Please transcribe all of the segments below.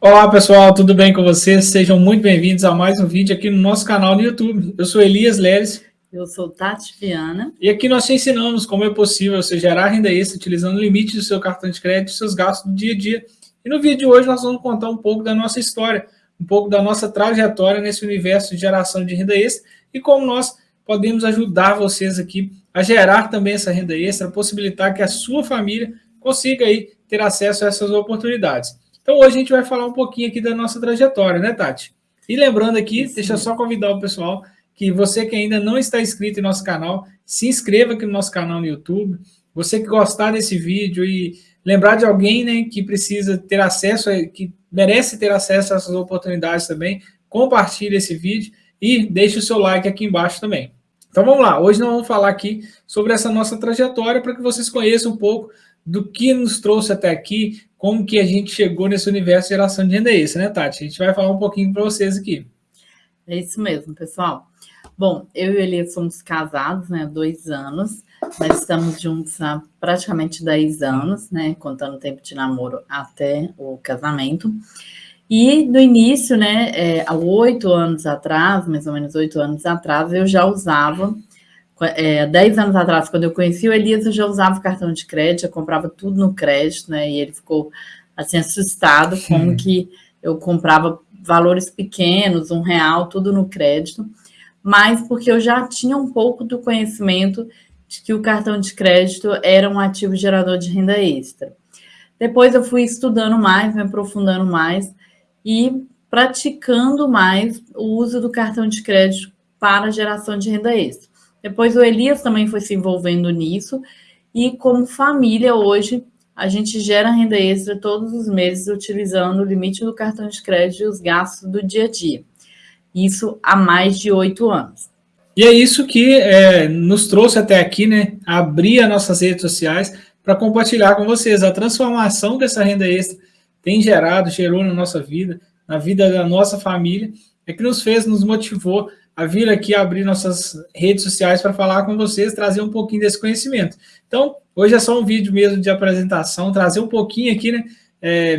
Olá pessoal, tudo bem com vocês? Sejam muito bem-vindos a mais um vídeo aqui no nosso canal no YouTube. Eu sou Elias Leres. Eu sou Tati Viana. E aqui nós te ensinamos como é possível você gerar renda extra utilizando o limite do seu cartão de crédito e seus gastos do dia a dia. E no vídeo de hoje nós vamos contar um pouco da nossa história, um pouco da nossa trajetória nesse universo de geração de renda extra e como nós podemos ajudar vocês aqui a gerar também essa renda extra, possibilitar que a sua família consiga aí ter acesso a essas oportunidades. Então hoje a gente vai falar um pouquinho aqui da nossa trajetória, né, Tati? E lembrando aqui, Isso. deixa eu só convidar o pessoal que você que ainda não está inscrito em nosso canal, se inscreva aqui no nosso canal no YouTube. Você que gostar desse vídeo e lembrar de alguém né, que precisa ter acesso, que merece ter acesso a essas oportunidades também, compartilhe esse vídeo e deixe o seu like aqui embaixo também. Então vamos lá, hoje nós vamos falar aqui sobre essa nossa trajetória para que vocês conheçam um pouco do que nos trouxe até aqui, como que a gente chegou nesse universo de geração de renda extra, né, Tati? A gente vai falar um pouquinho para vocês aqui. É isso mesmo, pessoal. Bom, eu e o Elias somos casados, né, há dois anos. Nós estamos juntos há praticamente 10 anos, né, contando o tempo de namoro até o casamento. E no início, né, é, há oito anos atrás, mais ou menos oito anos atrás, eu já usava é, 10 anos atrás, quando eu conheci o Elias, eu já usava cartão de crédito, eu comprava tudo no crédito, né? E ele ficou assim assustado Sim. como que eu comprava valores pequenos, um real, tudo no crédito, mas porque eu já tinha um pouco do conhecimento de que o cartão de crédito era um ativo gerador de renda extra. Depois eu fui estudando mais, me aprofundando mais e praticando mais o uso do cartão de crédito para geração de renda extra. Depois o Elias também foi se envolvendo nisso. E como família, hoje, a gente gera renda extra todos os meses utilizando o limite do cartão de crédito e os gastos do dia a dia. Isso há mais de oito anos. E é isso que é, nos trouxe até aqui, né? Abrir as nossas redes sociais para compartilhar com vocês a transformação que essa renda extra tem gerado, gerou na nossa vida, na vida da nossa família, é que nos fez, nos motivou a vir aqui abrir nossas redes sociais para falar com vocês, trazer um pouquinho desse conhecimento. Então, hoje é só um vídeo mesmo de apresentação, trazer um pouquinho aqui, né, é,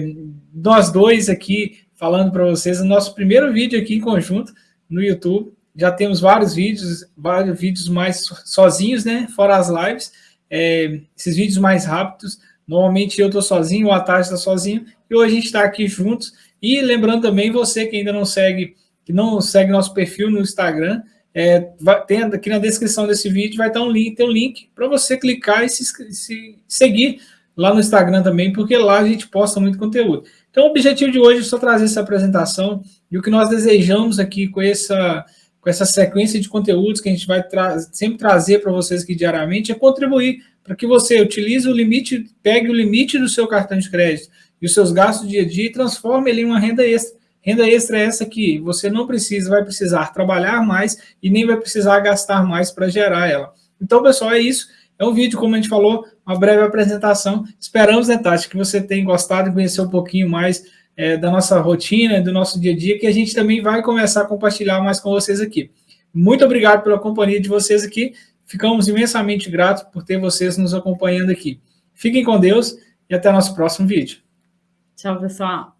nós dois aqui falando para vocês, o nosso primeiro vídeo aqui em conjunto no YouTube, já temos vários vídeos, vários vídeos mais sozinhos, né, fora as lives, é, esses vídeos mais rápidos, normalmente eu estou sozinho, o Atari está sozinho, e hoje a gente está aqui juntos, e lembrando também, você que ainda não segue que não segue nosso perfil no Instagram, é, vai, tem aqui na descrição desse vídeo vai estar um link, tem um link para você clicar e se, se, seguir lá no Instagram também, porque lá a gente posta muito conteúdo. Então, o objetivo de hoje é só trazer essa apresentação e o que nós desejamos aqui com essa, com essa sequência de conteúdos que a gente vai tra sempre trazer para vocês aqui diariamente é contribuir para que você utilize o limite, pegue o limite do seu cartão de crédito e os seus gastos dia a dia e transforme ele em uma renda extra Renda extra é essa que você não precisa, vai precisar trabalhar mais e nem vai precisar gastar mais para gerar ela. Então, pessoal, é isso. É um vídeo, como a gente falou, uma breve apresentação. Esperamos, né, Tati, que você tenha gostado de conhecer um pouquinho mais é, da nossa rotina, do nosso dia a dia, que a gente também vai começar a compartilhar mais com vocês aqui. Muito obrigado pela companhia de vocês aqui. Ficamos imensamente gratos por ter vocês nos acompanhando aqui. Fiquem com Deus e até nosso próximo vídeo. Tchau, pessoal.